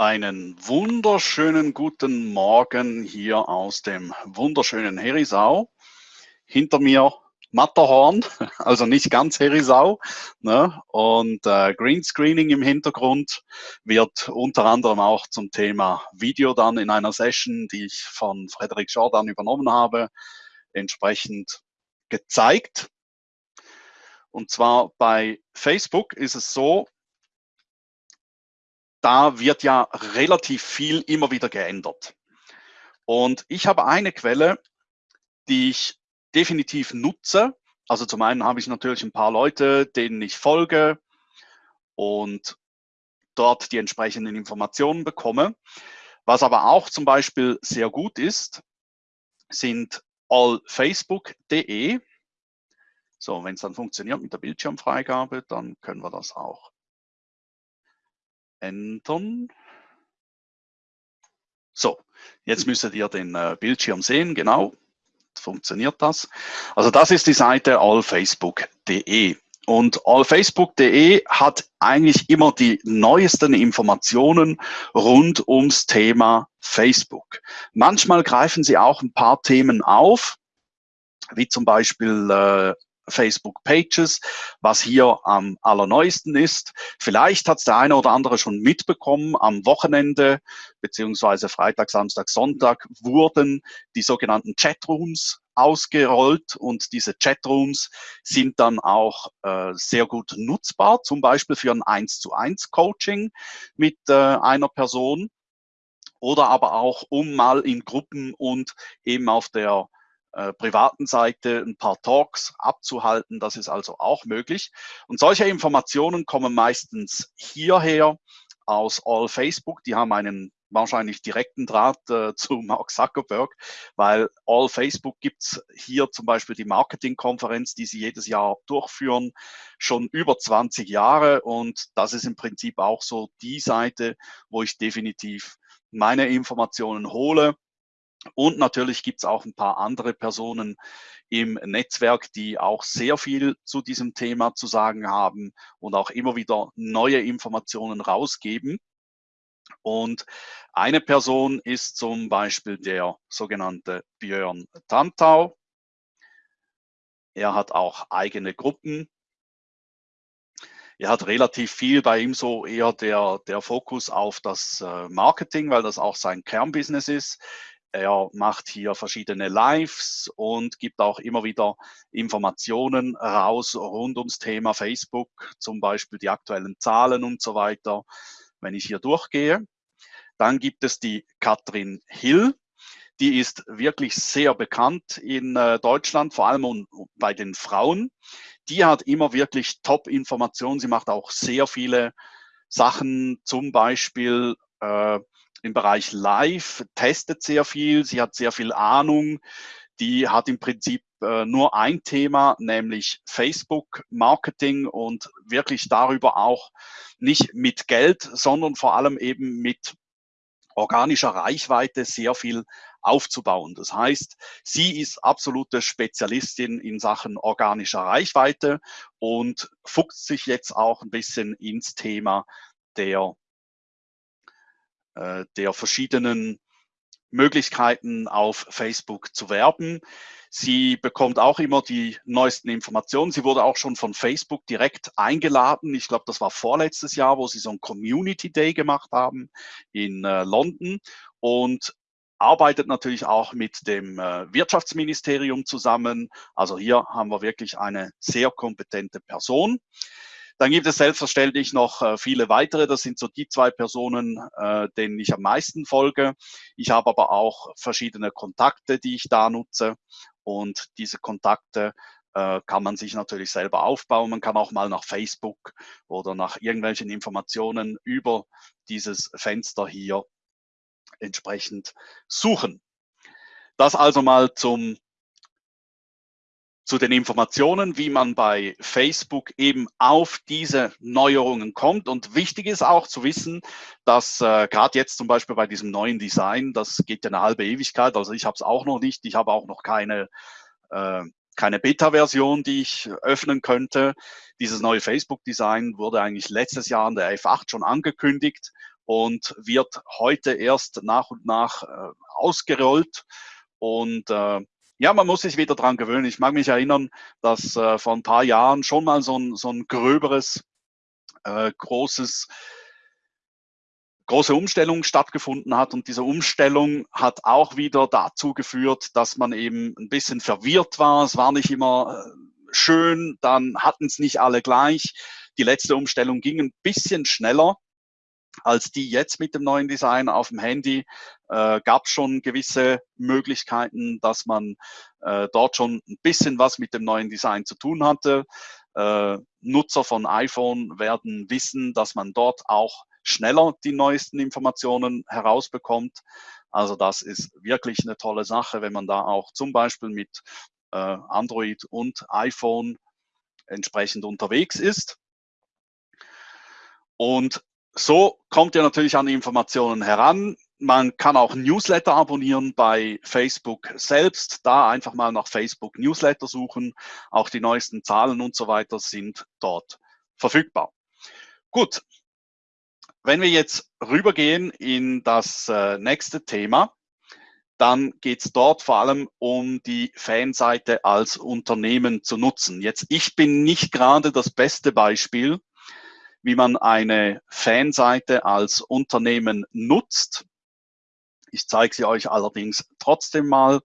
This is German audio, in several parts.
Einen wunderschönen guten Morgen hier aus dem wunderschönen Herisau. Hinter mir Matterhorn, also nicht ganz Herisau. Ne? Und äh, Greenscreening im Hintergrund wird unter anderem auch zum Thema Video dann in einer Session, die ich von Frederik Jordan übernommen habe, entsprechend gezeigt. Und zwar bei Facebook ist es so, da wird ja relativ viel immer wieder geändert. Und ich habe eine Quelle, die ich definitiv nutze. Also zum einen habe ich natürlich ein paar Leute, denen ich folge und dort die entsprechenden Informationen bekomme. Was aber auch zum Beispiel sehr gut ist, sind allfacebook.de. So, wenn es dann funktioniert mit der Bildschirmfreigabe, dann können wir das auch ändern. So, jetzt müsstet ihr den äh, Bildschirm sehen, genau. Funktioniert das? Also das ist die Seite allfacebook.de. Und allfacebook.de hat eigentlich immer die neuesten Informationen rund ums Thema Facebook. Manchmal greifen sie auch ein paar Themen auf, wie zum Beispiel äh, Facebook Pages, was hier am allerneuesten ist. Vielleicht hat es der eine oder andere schon mitbekommen, am Wochenende beziehungsweise Freitag, Samstag, Sonntag wurden die sogenannten Chatrooms ausgerollt und diese Chatrooms sind dann auch äh, sehr gut nutzbar, zum Beispiel für ein 1 zu 1 Coaching mit äh, einer Person oder aber auch um mal in Gruppen und eben auf der äh, privaten Seite ein paar Talks abzuhalten. Das ist also auch möglich. Und solche Informationen kommen meistens hierher aus All Facebook. Die haben einen wahrscheinlich direkten Draht äh, zu Mark Zuckerberg, weil All Facebook gibt's hier zum Beispiel die Marketingkonferenz, die sie jedes Jahr durchführen, schon über 20 Jahre. Und das ist im Prinzip auch so die Seite, wo ich definitiv meine Informationen hole und natürlich gibt es auch ein paar andere Personen im Netzwerk, die auch sehr viel zu diesem Thema zu sagen haben und auch immer wieder neue Informationen rausgeben. Und eine Person ist zum Beispiel der sogenannte Björn Tantau. Er hat auch eigene Gruppen. Er hat relativ viel bei ihm so eher der, der Fokus auf das äh, Marketing, weil das auch sein Kernbusiness ist. Er macht hier verschiedene Lives und gibt auch immer wieder Informationen raus rund ums Thema Facebook, zum Beispiel die aktuellen Zahlen und so weiter, wenn ich hier durchgehe. Dann gibt es die Katrin Hill. Die ist wirklich sehr bekannt in äh, Deutschland, vor allem bei den Frauen. Die hat immer wirklich Top-Informationen. Sie macht auch sehr viele Sachen, zum Beispiel äh, im Bereich Live, testet sehr viel, sie hat sehr viel Ahnung. Die hat im Prinzip äh, nur ein Thema, nämlich Facebook Marketing und wirklich darüber auch nicht mit Geld, sondern vor allem eben mit organischer Reichweite sehr viel aufzubauen. Das heißt, sie ist absolute Spezialistin in Sachen organischer Reichweite und fuchst sich jetzt auch ein bisschen ins Thema der äh, der verschiedenen Möglichkeiten auf Facebook zu werben. Sie bekommt auch immer die neuesten Informationen. Sie wurde auch schon von Facebook direkt eingeladen. Ich glaube, das war vorletztes Jahr, wo sie so ein Community Day gemacht haben in äh, London und arbeitet natürlich auch mit dem äh, Wirtschaftsministerium zusammen. Also hier haben wir wirklich eine sehr kompetente Person. Dann gibt es selbstverständlich noch äh, viele weitere. Das sind so die zwei Personen, äh, denen ich am meisten folge. Ich habe aber auch verschiedene Kontakte, die ich da nutze. Und diese Kontakte äh, kann man sich natürlich selber aufbauen. Man kann auch mal nach Facebook oder nach irgendwelchen Informationen über dieses Fenster hier entsprechend suchen. Das also mal zum zu den Informationen, wie man bei Facebook eben auf diese Neuerungen kommt. Und wichtig ist auch zu wissen, dass äh, gerade jetzt zum Beispiel bei diesem neuen Design, das geht ja eine halbe Ewigkeit, also ich habe es auch noch nicht, ich habe auch noch keine, äh, keine Beta-Version, die ich öffnen könnte. Dieses neue Facebook-Design wurde eigentlich letztes Jahr an der F8 schon angekündigt und wird heute erst nach und nach äh, ausgerollt. Und äh, ja, man muss sich wieder dran gewöhnen. Ich mag mich erinnern, dass äh, vor ein paar Jahren schon mal so ein, so ein gröberes, äh, großes große Umstellung stattgefunden hat und diese Umstellung hat auch wieder dazu geführt, dass man eben ein bisschen verwirrt war. Es war nicht immer äh, schön, dann hatten es nicht alle gleich. Die letzte Umstellung ging ein bisschen schneller als die jetzt mit dem neuen Design auf dem Handy. Äh, gab schon gewisse Möglichkeiten, dass man äh, dort schon ein bisschen was mit dem neuen Design zu tun hatte. Äh, Nutzer von iPhone werden wissen, dass man dort auch schneller die neuesten Informationen herausbekommt. Also das ist wirklich eine tolle Sache, wenn man da auch zum Beispiel mit äh, Android und iPhone entsprechend unterwegs ist. Und so kommt ihr natürlich an Informationen heran. Man kann auch Newsletter abonnieren bei Facebook selbst. Da einfach mal nach Facebook Newsletter suchen. Auch die neuesten Zahlen und so weiter sind dort verfügbar. Gut, wenn wir jetzt rübergehen in das äh, nächste Thema, dann geht es dort vor allem um die Fanseite als Unternehmen zu nutzen. Jetzt, ich bin nicht gerade das beste Beispiel, wie man eine Fanseite als Unternehmen nutzt. Ich zeige sie euch allerdings trotzdem mal.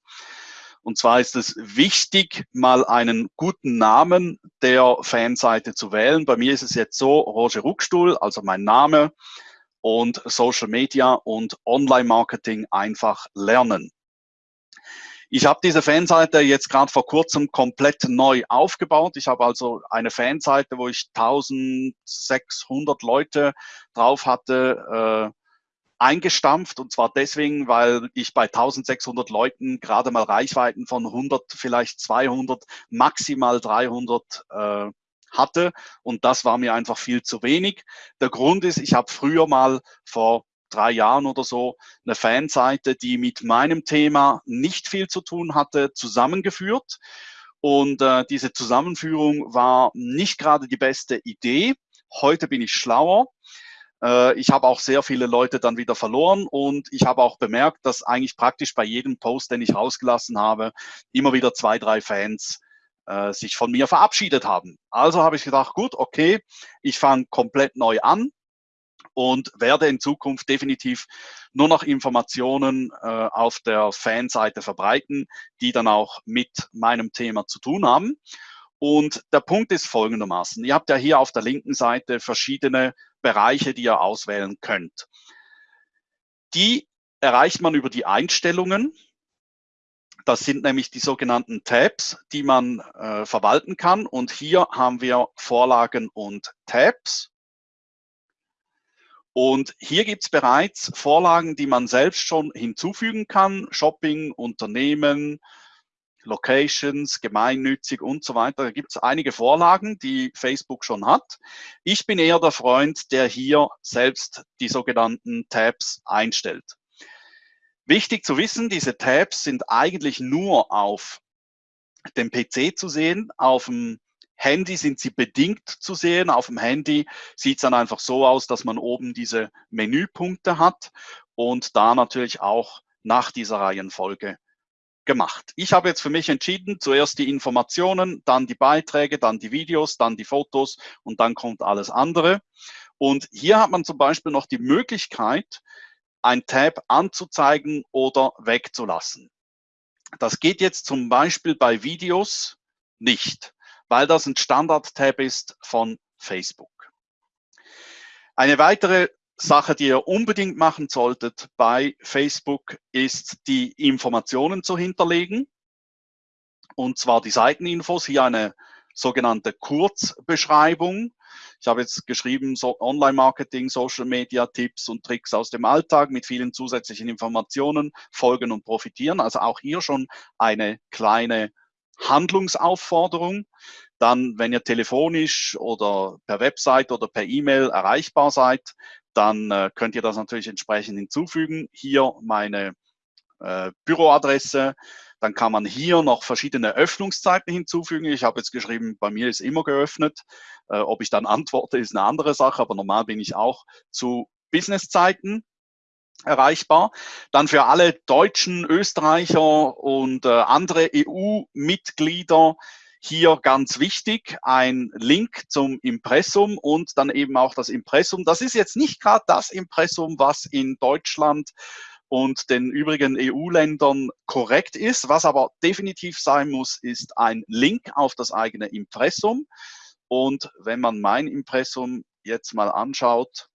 Und zwar ist es wichtig, mal einen guten Namen der Fanseite zu wählen. Bei mir ist es jetzt so, Roger Ruckstuhl, also mein Name und Social Media und Online-Marketing einfach lernen. Ich habe diese Fanseite jetzt gerade vor kurzem komplett neu aufgebaut. Ich habe also eine Fanseite, wo ich 1600 Leute drauf hatte, äh, eingestampft und zwar deswegen, weil ich bei 1600 Leuten gerade mal Reichweiten von 100, vielleicht 200, maximal 300 äh, hatte und das war mir einfach viel zu wenig. Der Grund ist, ich habe früher mal vor drei Jahren oder so eine Fanseite, die mit meinem Thema nicht viel zu tun hatte, zusammengeführt. Und äh, diese Zusammenführung war nicht gerade die beste Idee. Heute bin ich schlauer äh, ich habe auch sehr viele Leute dann wieder verloren und ich habe auch bemerkt, dass eigentlich praktisch bei jedem Post, den ich rausgelassen habe, immer wieder zwei, drei Fans äh, sich von mir verabschiedet haben. Also habe ich gedacht, gut, okay, ich fange komplett neu an und werde in Zukunft definitiv nur noch Informationen äh, auf der Fanseite verbreiten, die dann auch mit meinem Thema zu tun haben. Und der Punkt ist folgendermaßen. Ihr habt ja hier auf der linken Seite verschiedene Bereiche, die ihr auswählen könnt. Die erreicht man über die Einstellungen. Das sind nämlich die sogenannten Tabs, die man äh, verwalten kann. Und hier haben wir Vorlagen und Tabs. Und hier gibt es bereits Vorlagen, die man selbst schon hinzufügen kann. Shopping, Unternehmen, Locations, gemeinnützig und so weiter. Da gibt es einige Vorlagen, die Facebook schon hat. Ich bin eher der Freund, der hier selbst die sogenannten Tabs einstellt. Wichtig zu wissen, diese Tabs sind eigentlich nur auf dem PC zu sehen. Auf dem Handy sind sie bedingt zu sehen. Auf dem Handy sieht es dann einfach so aus, dass man oben diese Menüpunkte hat und da natürlich auch nach dieser Reihenfolge gemacht. Ich habe jetzt für mich entschieden, zuerst die Informationen, dann die Beiträge, dann die Videos, dann die Fotos und dann kommt alles andere. Und hier hat man zum Beispiel noch die Möglichkeit, ein Tab anzuzeigen oder wegzulassen. Das geht jetzt zum Beispiel bei Videos nicht, weil das ein Standard-Tab ist von Facebook. Eine weitere Sache, die ihr unbedingt machen solltet bei Facebook, ist die Informationen zu hinterlegen. Und zwar die Seiteninfos, hier eine sogenannte Kurzbeschreibung. Ich habe jetzt geschrieben, so Online-Marketing, Social-Media-Tipps und Tricks aus dem Alltag mit vielen zusätzlichen Informationen, folgen und profitieren. Also auch hier schon eine kleine Handlungsaufforderung. Dann, wenn ihr telefonisch oder per Website oder per E-Mail erreichbar seid, dann äh, könnt ihr das natürlich entsprechend hinzufügen. Hier meine äh, Büroadresse. Dann kann man hier noch verschiedene Öffnungszeiten hinzufügen. Ich habe jetzt geschrieben, bei mir ist immer geöffnet. Äh, ob ich dann antworte, ist eine andere Sache, aber normal bin ich auch zu Businesszeiten erreichbar. Dann für alle Deutschen, Österreicher und äh, andere EU-Mitglieder hier ganz wichtig, ein Link zum Impressum und dann eben auch das Impressum. Das ist jetzt nicht gerade das Impressum, was in Deutschland und den übrigen EU-Ländern korrekt ist. Was aber definitiv sein muss, ist ein Link auf das eigene Impressum. Und wenn man mein Impressum jetzt mal anschaut,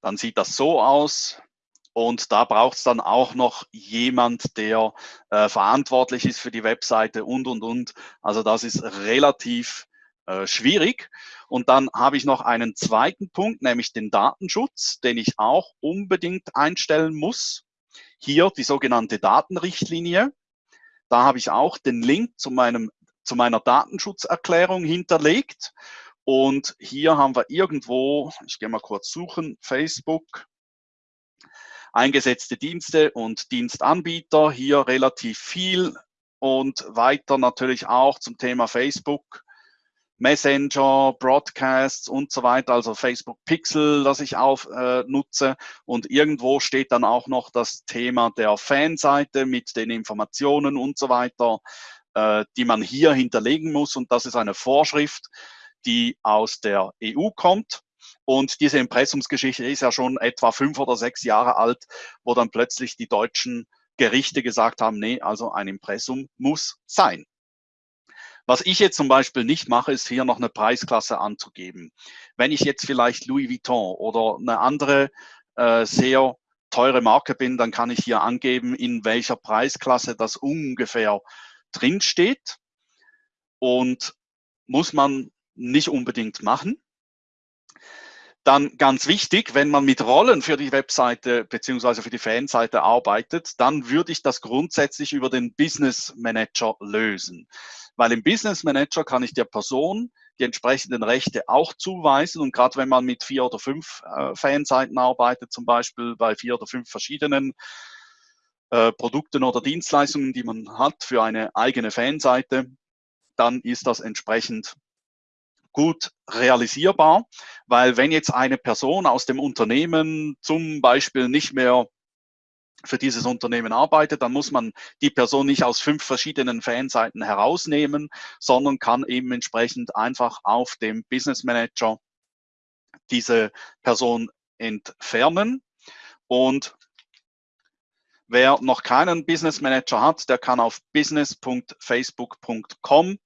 dann sieht das so aus. Und da braucht es dann auch noch jemand, der äh, verantwortlich ist für die Webseite und, und, und. Also das ist relativ äh, schwierig. Und dann habe ich noch einen zweiten Punkt, nämlich den Datenschutz, den ich auch unbedingt einstellen muss. Hier die sogenannte Datenrichtlinie. Da habe ich auch den Link zu, meinem, zu meiner Datenschutzerklärung hinterlegt. Und hier haben wir irgendwo, ich gehe mal kurz suchen, Facebook, eingesetzte Dienste und Dienstanbieter, hier relativ viel und weiter natürlich auch zum Thema Facebook, Messenger, Broadcasts und so weiter, also Facebook Pixel, das ich auch äh, nutze. Und irgendwo steht dann auch noch das Thema der Fanseite mit den Informationen und so weiter, äh, die man hier hinterlegen muss. Und das ist eine Vorschrift, die aus der EU kommt. Und diese Impressumsgeschichte ist ja schon etwa fünf oder sechs Jahre alt, wo dann plötzlich die deutschen Gerichte gesagt haben, nee, also ein Impressum muss sein. Was ich jetzt zum Beispiel nicht mache, ist hier noch eine Preisklasse anzugeben. Wenn ich jetzt vielleicht Louis Vuitton oder eine andere äh, sehr teure Marke bin, dann kann ich hier angeben, in welcher Preisklasse das ungefähr drinsteht. Und muss man nicht unbedingt machen. Dann ganz wichtig, wenn man mit Rollen für die Webseite beziehungsweise für die Fanseite arbeitet, dann würde ich das grundsätzlich über den Business Manager lösen. Weil im Business Manager kann ich der Person die entsprechenden Rechte auch zuweisen. Und gerade wenn man mit vier oder fünf äh, Fanseiten arbeitet, zum Beispiel bei vier oder fünf verschiedenen äh, Produkten oder Dienstleistungen, die man hat für eine eigene Fanseite, dann ist das entsprechend gut realisierbar, weil wenn jetzt eine Person aus dem Unternehmen zum Beispiel nicht mehr für dieses Unternehmen arbeitet, dann muss man die Person nicht aus fünf verschiedenen Fanseiten herausnehmen, sondern kann eben entsprechend einfach auf dem Business Manager diese Person entfernen. Und wer noch keinen Business Manager hat, der kann auf business.facebook.com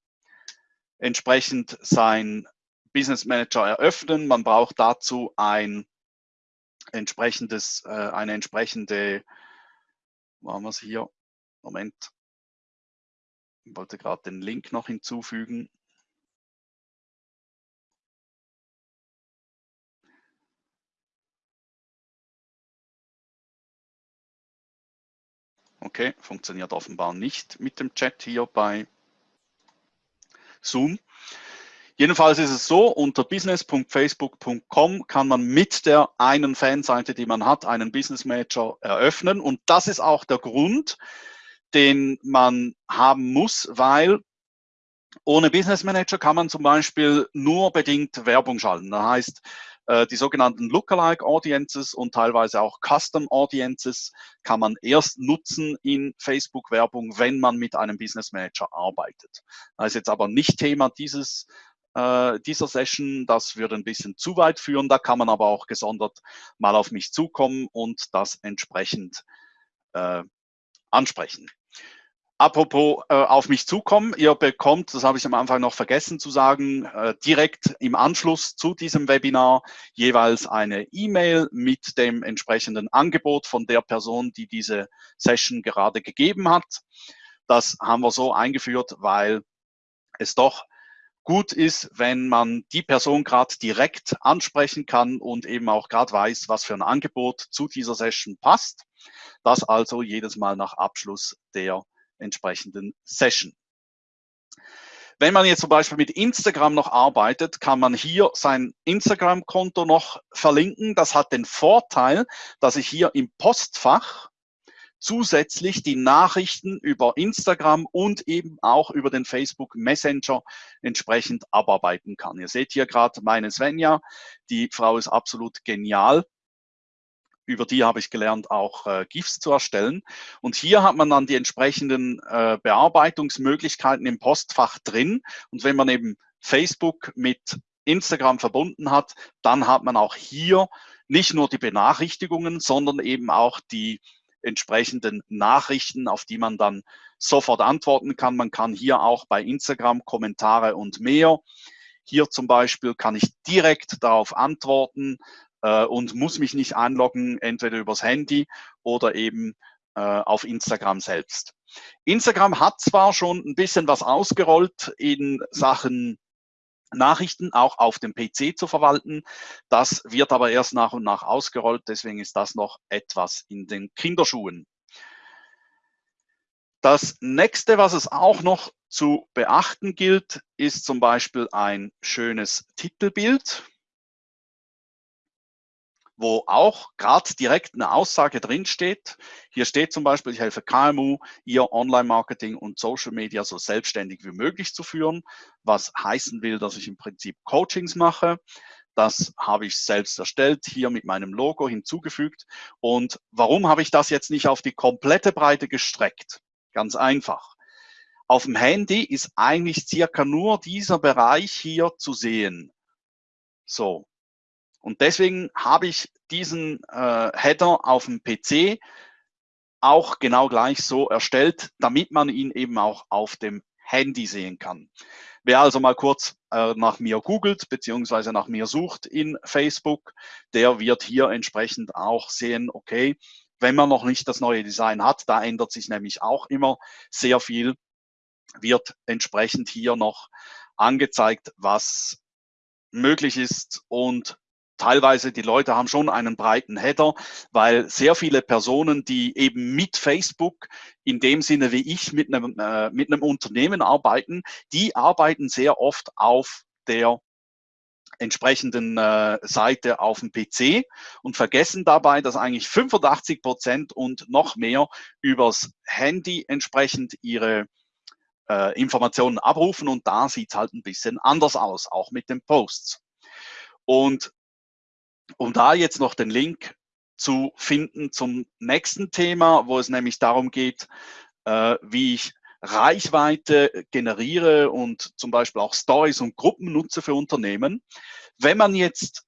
entsprechend sein Business Manager eröffnen. Man braucht dazu ein entsprechendes, äh, eine entsprechende, machen wir es hier, Moment, ich wollte gerade den Link noch hinzufügen. Okay, funktioniert offenbar nicht mit dem Chat hier bei Zoom. Jedenfalls ist es so, unter business.facebook.com kann man mit der einen Fanseite, die man hat, einen Business Manager eröffnen. Und das ist auch der Grund, den man haben muss, weil ohne Business Manager kann man zum Beispiel nur bedingt Werbung schalten. Das heißt, äh, die sogenannten Lookalike Audiences und teilweise auch Custom Audiences kann man erst nutzen in Facebook-Werbung, wenn man mit einem Business Manager arbeitet. Das ist jetzt aber nicht Thema dieses äh, dieser Session. Das würde ein bisschen zu weit führen. Da kann man aber auch gesondert mal auf mich zukommen und das entsprechend äh, ansprechen. Apropos äh, auf mich zukommen, ihr bekommt, das habe ich am Anfang noch vergessen zu sagen, äh, direkt im Anschluss zu diesem Webinar jeweils eine E-Mail mit dem entsprechenden Angebot von der Person, die diese Session gerade gegeben hat. Das haben wir so eingeführt, weil es doch gut ist, wenn man die Person gerade direkt ansprechen kann und eben auch gerade weiß, was für ein Angebot zu dieser Session passt. Das also jedes Mal nach Abschluss der entsprechenden Session. Wenn man jetzt zum Beispiel mit Instagram noch arbeitet, kann man hier sein Instagram-Konto noch verlinken. Das hat den Vorteil, dass ich hier im Postfach zusätzlich die Nachrichten über Instagram und eben auch über den Facebook Messenger entsprechend abarbeiten kann. Ihr seht hier gerade meine Svenja, die Frau ist absolut genial. Über die habe ich gelernt, auch äh, GIFs zu erstellen. Und hier hat man dann die entsprechenden äh, Bearbeitungsmöglichkeiten im Postfach drin. Und wenn man eben Facebook mit Instagram verbunden hat, dann hat man auch hier nicht nur die Benachrichtigungen, sondern eben auch die entsprechenden Nachrichten, auf die man dann sofort antworten kann. Man kann hier auch bei Instagram Kommentare und mehr. Hier zum Beispiel kann ich direkt darauf antworten äh, und muss mich nicht einloggen, entweder übers Handy oder eben äh, auf Instagram selbst. Instagram hat zwar schon ein bisschen was ausgerollt in Sachen Nachrichten auch auf dem PC zu verwalten. Das wird aber erst nach und nach ausgerollt, deswegen ist das noch etwas in den Kinderschuhen. Das nächste, was es auch noch zu beachten gilt, ist zum Beispiel ein schönes Titelbild wo auch gerade direkt eine Aussage drin steht. Hier steht zum Beispiel, ich helfe KMU, ihr Online-Marketing und Social Media so selbstständig wie möglich zu führen, was heißen will, dass ich im Prinzip Coachings mache. Das habe ich selbst erstellt, hier mit meinem Logo hinzugefügt. Und warum habe ich das jetzt nicht auf die komplette Breite gestreckt? Ganz einfach. Auf dem Handy ist eigentlich circa nur dieser Bereich hier zu sehen. So, und deswegen habe ich diesen äh, Header auf dem PC auch genau gleich so erstellt, damit man ihn eben auch auf dem Handy sehen kann. Wer also mal kurz äh, nach mir googelt beziehungsweise nach mir sucht in Facebook, der wird hier entsprechend auch sehen, okay, wenn man noch nicht das neue Design hat, da ändert sich nämlich auch immer sehr viel, wird entsprechend hier noch angezeigt, was möglich ist und teilweise die Leute haben schon einen breiten Header, weil sehr viele Personen, die eben mit Facebook in dem Sinne wie ich mit einem, äh, mit einem Unternehmen arbeiten, die arbeiten sehr oft auf der entsprechenden äh, Seite auf dem PC und vergessen dabei, dass eigentlich 85 Prozent und noch mehr übers Handy entsprechend ihre äh, Informationen abrufen und da sieht es halt ein bisschen anders aus, auch mit den Posts. Und um da jetzt noch den Link zu finden zum nächsten Thema, wo es nämlich darum geht, äh, wie ich Reichweite generiere und zum Beispiel auch Stories und Gruppen nutze für Unternehmen. Wenn man jetzt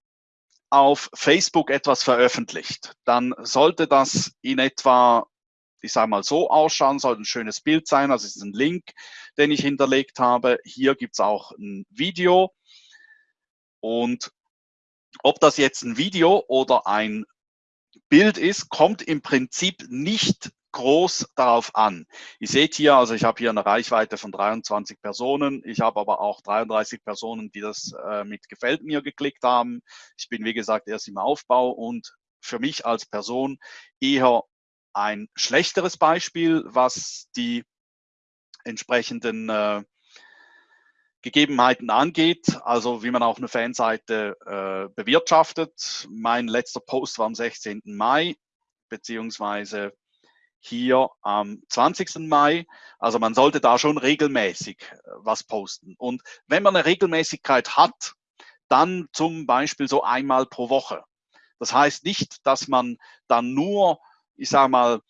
auf Facebook etwas veröffentlicht, dann sollte das in etwa, ich sage mal so ausschauen, soll ein schönes Bild sein, also es ist ein Link, den ich hinterlegt habe. Hier gibt es auch ein Video und ob das jetzt ein Video oder ein Bild ist, kommt im Prinzip nicht groß darauf an. Ihr seht hier, also ich habe hier eine Reichweite von 23 Personen. Ich habe aber auch 33 Personen, die das äh, mit Gefällt mir geklickt haben. Ich bin, wie gesagt, erst im Aufbau und für mich als Person eher ein schlechteres Beispiel, was die entsprechenden äh, Gegebenheiten angeht, also wie man auch eine Fanseite äh, bewirtschaftet. Mein letzter Post war am 16. Mai, beziehungsweise hier am 20. Mai. Also man sollte da schon regelmäßig äh, was posten. Und wenn man eine Regelmäßigkeit hat, dann zum Beispiel so einmal pro Woche. Das heißt nicht, dass man dann nur, ich sage mal,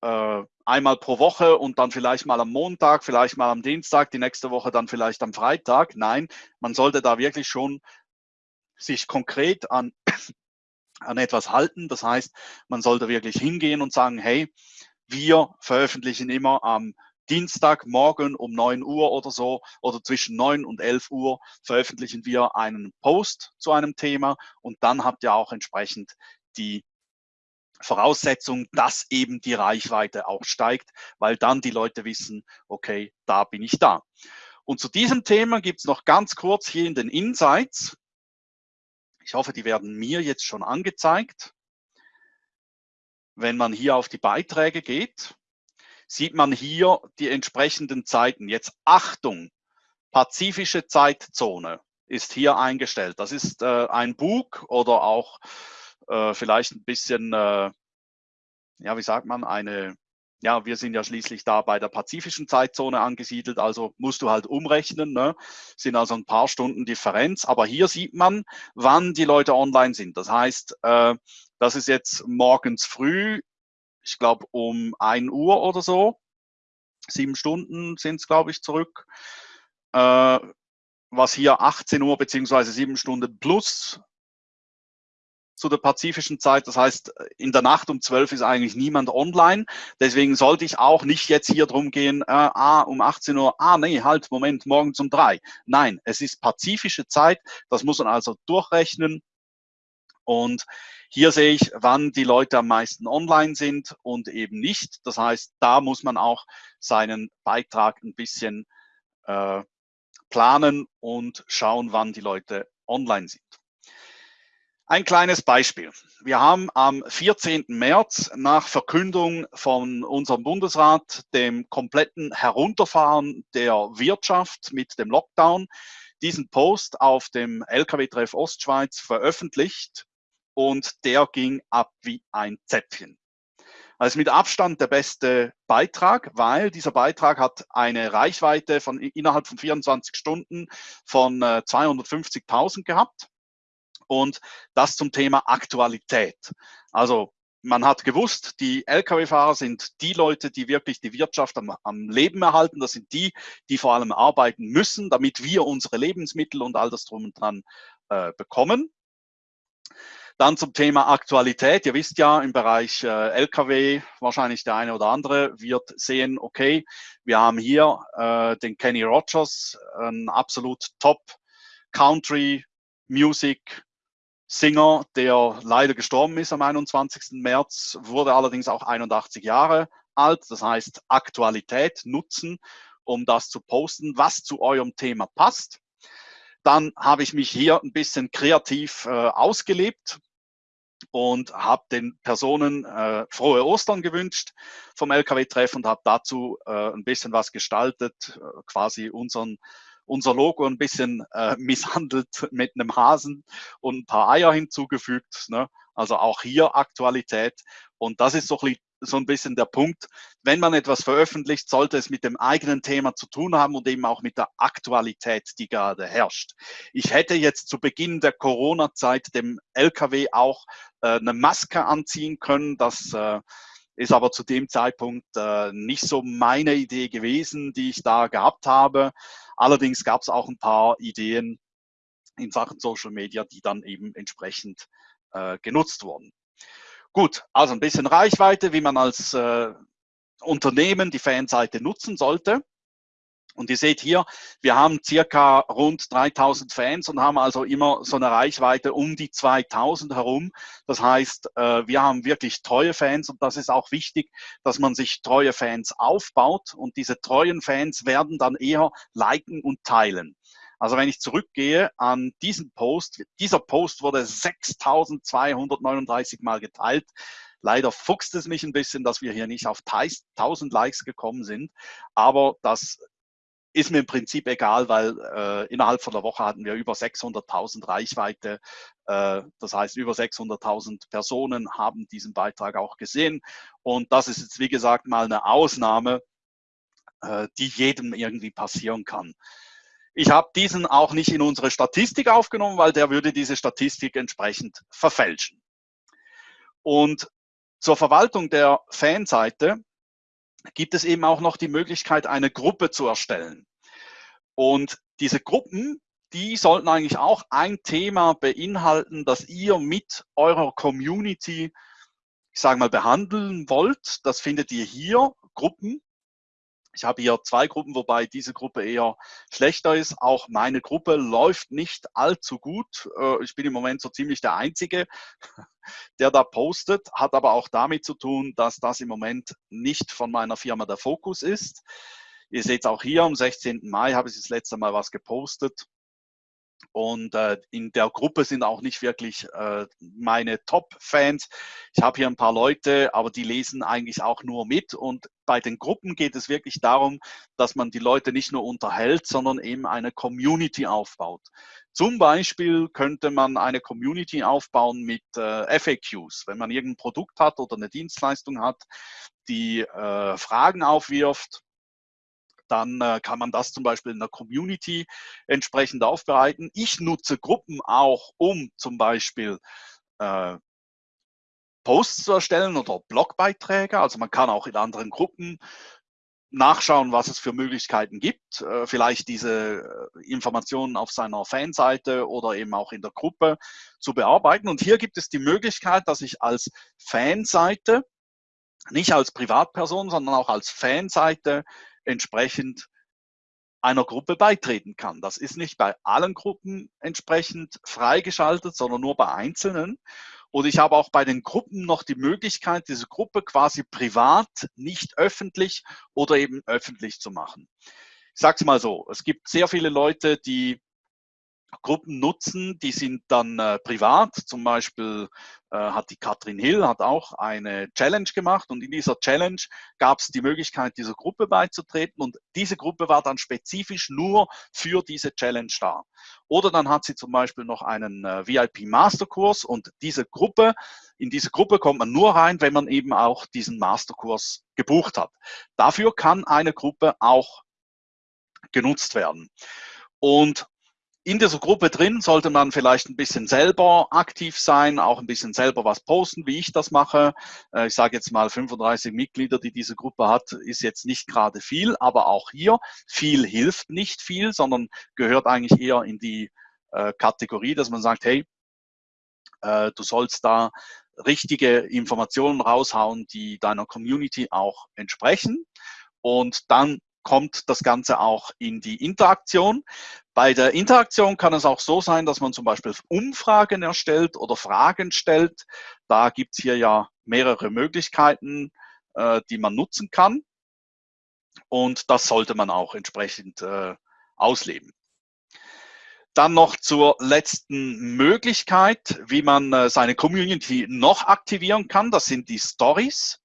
äh, einmal pro Woche und dann vielleicht mal am Montag, vielleicht mal am Dienstag, die nächste Woche dann vielleicht am Freitag. Nein, man sollte da wirklich schon sich konkret an, an etwas halten. Das heißt, man sollte wirklich hingehen und sagen, hey, wir veröffentlichen immer am Dienstagmorgen um 9 Uhr oder so oder zwischen 9 und 11 Uhr veröffentlichen wir einen Post zu einem Thema und dann habt ihr auch entsprechend die Voraussetzung, dass eben die Reichweite auch steigt, weil dann die Leute wissen, okay, da bin ich da. Und zu diesem Thema gibt es noch ganz kurz hier in den Insights. Ich hoffe, die werden mir jetzt schon angezeigt. Wenn man hier auf die Beiträge geht, sieht man hier die entsprechenden Zeiten. Jetzt Achtung, pazifische Zeitzone ist hier eingestellt. Das ist äh, ein Bug oder auch äh, vielleicht ein bisschen äh, ja, wie sagt man, eine, ja, wir sind ja schließlich da bei der pazifischen Zeitzone angesiedelt, also musst du halt umrechnen, ne? sind also ein paar Stunden Differenz, aber hier sieht man, wann die Leute online sind. Das heißt, äh, das ist jetzt morgens früh, ich glaube um 1 Uhr oder so, sieben Stunden sind es, glaube ich, zurück. Äh, was hier 18 Uhr beziehungsweise sieben Stunden plus zu der pazifischen Zeit. Das heißt, in der Nacht um 12 ist eigentlich niemand online. Deswegen sollte ich auch nicht jetzt hier drum gehen, äh, ah, um 18 Uhr, ah, nee, halt, Moment, morgen um drei. Nein, es ist pazifische Zeit. Das muss man also durchrechnen. Und hier sehe ich, wann die Leute am meisten online sind und eben nicht. Das heißt, da muss man auch seinen Beitrag ein bisschen äh, planen und schauen, wann die Leute online sind. Ein kleines Beispiel. Wir haben am 14. März nach Verkündung von unserem Bundesrat dem kompletten Herunterfahren der Wirtschaft mit dem Lockdown diesen Post auf dem LKW-Treff Ostschweiz veröffentlicht und der ging ab wie ein Zäpfchen. Also mit Abstand der beste Beitrag, weil dieser Beitrag hat eine Reichweite von innerhalb von 24 Stunden von 250.000 äh, gehabt und das zum Thema Aktualität. Also man hat gewusst, die Lkw-Fahrer sind die Leute, die wirklich die Wirtschaft am, am, Leben erhalten. Das sind die, die vor allem arbeiten müssen, damit wir unsere Lebensmittel und all das drum und dran äh, bekommen. Dann zum Thema Aktualität. Ihr wisst ja, im Bereich äh, Lkw, wahrscheinlich der eine oder andere wird sehen, okay, wir haben hier äh, den Kenny Rogers, ein absolut Top Country Music Singer, der leider gestorben ist am 21. März, wurde allerdings auch 81 Jahre alt. Das heißt, Aktualität nutzen, um das zu posten, was zu eurem Thema passt. Dann habe ich mich hier ein bisschen kreativ äh, ausgelebt und habe den Personen äh, frohe Ostern gewünscht vom LKW-Treff und habe dazu äh, ein bisschen was gestaltet, äh, quasi unseren unser Logo ein bisschen äh, misshandelt mit einem Hasen und ein paar Eier hinzugefügt. Ne? Also auch hier Aktualität. Und das ist so ein, so ein bisschen der Punkt. Wenn man etwas veröffentlicht, sollte es mit dem eigenen Thema zu tun haben und eben auch mit der Aktualität, die gerade herrscht. Ich hätte jetzt zu Beginn der Corona-Zeit dem LKW auch äh, eine Maske anziehen können. Das äh, ist aber zu dem Zeitpunkt äh, nicht so meine Idee gewesen, die ich da gehabt habe. Allerdings gab es auch ein paar Ideen in Sachen Social Media, die dann eben entsprechend äh, genutzt wurden. Gut, also ein bisschen Reichweite, wie man als äh, Unternehmen die Fanseite nutzen sollte. Und ihr seht hier, wir haben circa rund 3000 Fans und haben also immer so eine Reichweite um die 2000 herum. Das heißt, äh, wir haben wirklich treue Fans und das ist auch wichtig, dass man sich treue Fans aufbaut und diese treuen Fans werden dann eher liken und teilen. Also wenn ich zurückgehe an diesen Post, dieser Post wurde 6239 Mal geteilt. Leider fuchst es mich ein bisschen, dass wir hier nicht auf 1000 Likes gekommen sind, aber das ist mir im Prinzip egal, weil äh, innerhalb von der Woche hatten wir über 600.000 Reichweite. Äh, das heißt, über 600.000 Personen haben diesen Beitrag auch gesehen. Und das ist jetzt, wie gesagt, mal eine Ausnahme, äh, die jedem irgendwie passieren kann. Ich habe diesen auch nicht in unsere Statistik aufgenommen, weil der würde diese Statistik entsprechend verfälschen. Und zur Verwaltung der Fanseite gibt es eben auch noch die Möglichkeit, eine Gruppe zu erstellen. Und diese Gruppen, die sollten eigentlich auch ein Thema beinhalten, das ihr mit eurer Community, ich sage mal, behandeln wollt. Das findet ihr hier, Gruppen. Ich habe hier zwei Gruppen, wobei diese Gruppe eher schlechter ist. Auch meine Gruppe läuft nicht allzu gut. Äh, ich bin im Moment so ziemlich der Einzige, der da postet, hat aber auch damit zu tun, dass das im Moment nicht von meiner Firma der Fokus ist. Ihr seht auch hier, am 16. Mai habe ich das letzte Mal was gepostet. Und äh, in der Gruppe sind auch nicht wirklich äh, meine Top-Fans. Ich habe hier ein paar Leute, aber die lesen eigentlich auch nur mit. Und bei den Gruppen geht es wirklich darum, dass man die Leute nicht nur unterhält, sondern eben eine Community aufbaut. Zum Beispiel könnte man eine Community aufbauen mit äh, FAQs. Wenn man irgendein Produkt hat oder eine Dienstleistung hat, die äh, Fragen aufwirft, dann äh, kann man das zum Beispiel in der Community entsprechend aufbereiten. Ich nutze Gruppen auch, um zum Beispiel äh, Posts zu erstellen oder Blogbeiträge. Also man kann auch in anderen Gruppen nachschauen, was es für Möglichkeiten gibt, äh, vielleicht diese äh, Informationen auf seiner Fanseite oder eben auch in der Gruppe zu bearbeiten. Und hier gibt es die Möglichkeit, dass ich als Fanseite, nicht als Privatperson, sondern auch als Fanseite entsprechend einer Gruppe beitreten kann. Das ist nicht bei allen Gruppen entsprechend freigeschaltet, sondern nur bei einzelnen. Und ich habe auch bei den Gruppen noch die Möglichkeit, diese Gruppe quasi privat, nicht öffentlich oder eben öffentlich zu machen. Ich sage es mal so, es gibt sehr viele Leute, die Gruppen nutzen, die sind dann äh, privat. Zum Beispiel äh, hat die Katrin Hill hat auch eine Challenge gemacht und in dieser Challenge gab es die Möglichkeit, dieser Gruppe beizutreten und diese Gruppe war dann spezifisch nur für diese Challenge da. Oder dann hat sie zum Beispiel noch einen äh, VIP Masterkurs und diese Gruppe, in diese Gruppe kommt man nur rein, wenn man eben auch diesen Masterkurs gebucht hat. Dafür kann eine Gruppe auch genutzt werden. Und in dieser Gruppe drin sollte man vielleicht ein bisschen selber aktiv sein, auch ein bisschen selber was posten, wie ich das mache. Äh, ich sage jetzt mal 35 Mitglieder, die diese Gruppe hat, ist jetzt nicht gerade viel, aber auch hier viel hilft nicht viel, sondern gehört eigentlich eher in die äh, Kategorie, dass man sagt, hey, äh, du sollst da richtige Informationen raushauen, die deiner Community auch entsprechen. Und dann kommt das Ganze auch in die Interaktion. Bei der Interaktion kann es auch so sein, dass man zum Beispiel Umfragen erstellt oder Fragen stellt. Da gibt es hier ja mehrere Möglichkeiten, äh, die man nutzen kann. Und das sollte man auch entsprechend äh, ausleben. Dann noch zur letzten Möglichkeit, wie man äh, seine Community noch aktivieren kann. Das sind die Stories.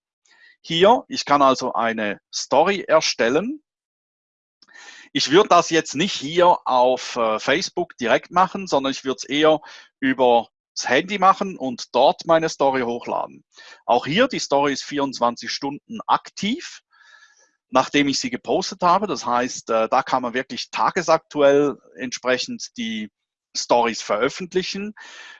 Hier, ich kann also eine Story erstellen ich würde das jetzt nicht hier auf äh, Facebook direkt machen, sondern ich würde es eher über das Handy machen und dort meine Story hochladen. Auch hier, die Story ist 24 Stunden aktiv, nachdem ich sie gepostet habe. Das heißt, äh, da kann man wirklich tagesaktuell entsprechend die Stories veröffentlichen.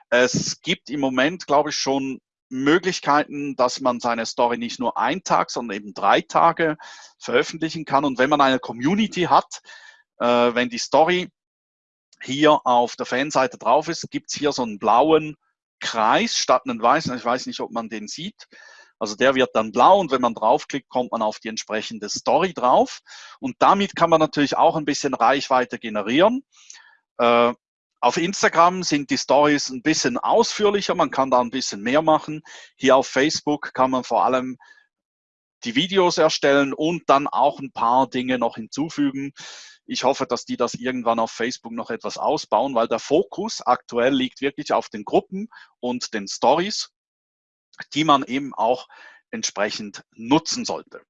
Es gibt im Moment, glaube ich, schon Möglichkeiten, dass man seine Story nicht nur einen Tag, sondern eben drei Tage veröffentlichen kann. Und wenn man eine Community hat, äh, wenn die Story hier auf der Fanseite drauf ist, gibt es hier so einen blauen Kreis statt einen weißen. Ich weiß nicht, ob man den sieht. Also der wird dann blau und wenn man draufklickt, kommt man auf die entsprechende Story drauf. Und damit kann man natürlich auch ein bisschen Reichweite generieren. Äh, auf Instagram sind die Stories ein bisschen ausführlicher, man kann da ein bisschen mehr machen. Hier auf Facebook kann man vor allem die Videos erstellen und dann auch ein paar Dinge noch hinzufügen. Ich hoffe, dass die das irgendwann auf Facebook noch etwas ausbauen, weil der Fokus aktuell liegt wirklich auf den Gruppen und den Stories, die man eben auch entsprechend nutzen sollte.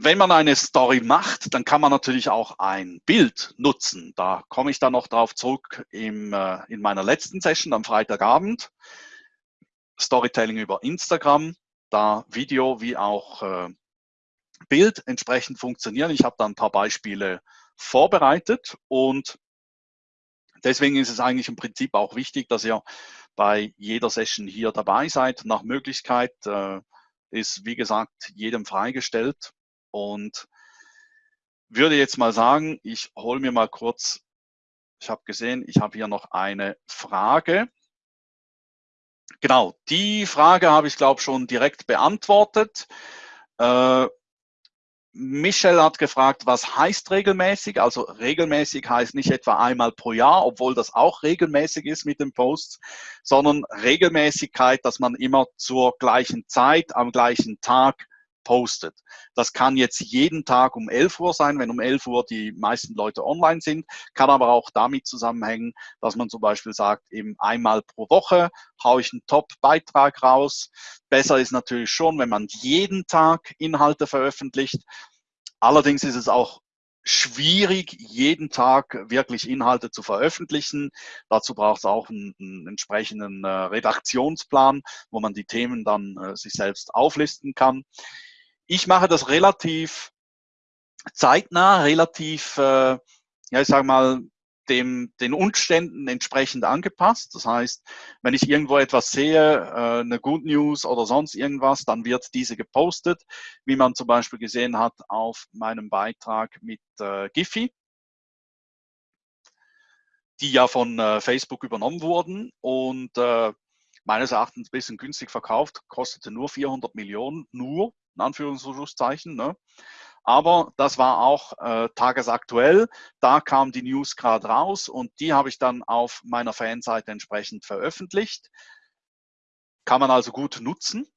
Wenn man eine Story macht, dann kann man natürlich auch ein Bild nutzen. Da komme ich dann noch darauf zurück im, äh, in meiner letzten Session am Freitagabend. Storytelling über Instagram, da Video wie auch äh, Bild entsprechend funktionieren. Ich habe da ein paar Beispiele vorbereitet und deswegen ist es eigentlich im Prinzip auch wichtig, dass ihr bei jeder Session hier dabei seid. Nach Möglichkeit äh, ist, wie gesagt, jedem freigestellt und würde jetzt mal sagen, ich hole mir mal kurz, ich habe gesehen, ich habe hier noch eine Frage. Genau, die Frage habe ich, glaube schon direkt beantwortet. Äh, Michelle hat gefragt, was heißt regelmäßig? Also regelmäßig heißt nicht etwa einmal pro Jahr, obwohl das auch regelmäßig ist mit den Posts, sondern Regelmäßigkeit, dass man immer zur gleichen Zeit, am gleichen Tag gepostet. Das kann jetzt jeden Tag um 11 Uhr sein, wenn um 11 Uhr die meisten Leute online sind, kann aber auch damit zusammenhängen, dass man zum Beispiel sagt, eben einmal pro Woche haue ich einen Top-Beitrag raus. Besser ist natürlich schon, wenn man jeden Tag Inhalte veröffentlicht. Allerdings ist es auch schwierig, jeden Tag wirklich Inhalte zu veröffentlichen. Dazu braucht es auch einen, einen entsprechenden äh, Redaktionsplan, wo man die Themen dann äh, sich selbst auflisten kann. Ich mache das relativ zeitnah, relativ, äh, ja, ich sage mal, dem, den Umständen entsprechend angepasst. Das heißt, wenn ich irgendwo etwas sehe, äh, eine Good News oder sonst irgendwas, dann wird diese gepostet, wie man zum Beispiel gesehen hat auf meinem Beitrag mit äh, Giphy, die ja von äh, Facebook übernommen wurden und äh, meines Erachtens ein bisschen günstig verkauft, kostete nur 400 Millionen, nur, in Anführungszeichen. Ne? Aber das war auch äh, tagesaktuell. Da kam die News gerade raus und die habe ich dann auf meiner Fanseite entsprechend veröffentlicht. Kann man also gut nutzen.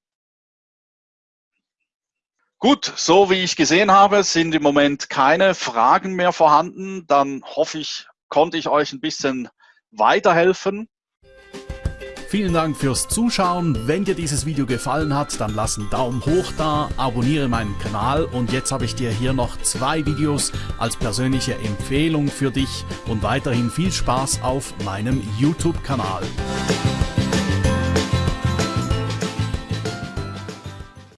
Gut, so wie ich gesehen habe, sind im Moment keine Fragen mehr vorhanden. Dann hoffe ich, konnte ich euch ein bisschen weiterhelfen. Vielen Dank fürs Zuschauen. Wenn dir dieses Video gefallen hat, dann lass einen Daumen hoch da, abonniere meinen Kanal und jetzt habe ich dir hier noch zwei Videos als persönliche Empfehlung für dich und weiterhin viel Spaß auf meinem YouTube-Kanal.